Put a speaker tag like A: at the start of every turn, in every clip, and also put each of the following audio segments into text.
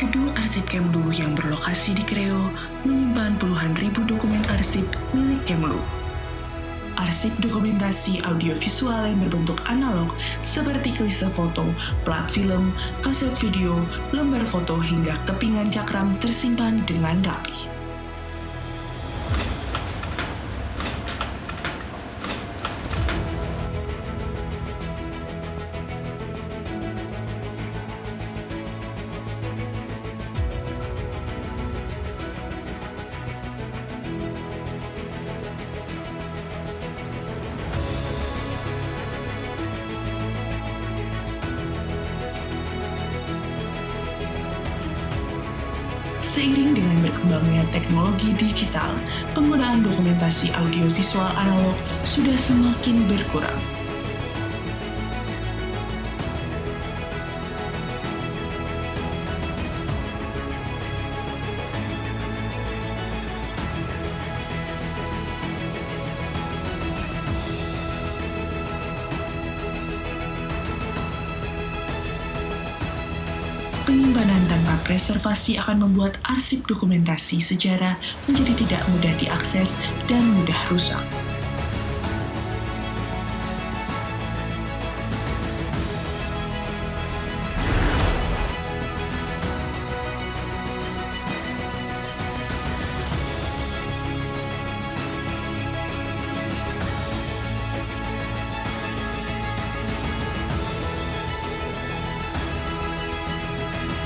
A: Gedung arsip Kemlu yang berlokasi di Kreo menyimpan puluhan ribu dokumen arsip milik Kemlu. Arsip dokumentasi audiovisual yang berbentuk analog seperti klise foto, plat film, kaset video, lembar foto hingga kepingan cakram tersimpan dengan rapi. Seiring dengan berkembangnya teknologi digital, penggunaan dokumentasi audiovisual analog sudah semakin berkurang. Penyimpanan tanpa preservasi akan membuat arsip dokumentasi sejarah menjadi tidak mudah diakses dan mudah rusak.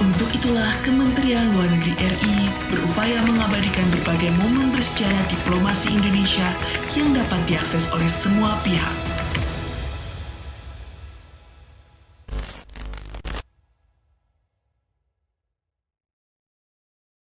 A: Untuk itulah Kementerian Luar Negeri RI berupaya mengabadikan berbagai momen bersejarah diplomasi Indonesia yang dapat diakses oleh semua pihak.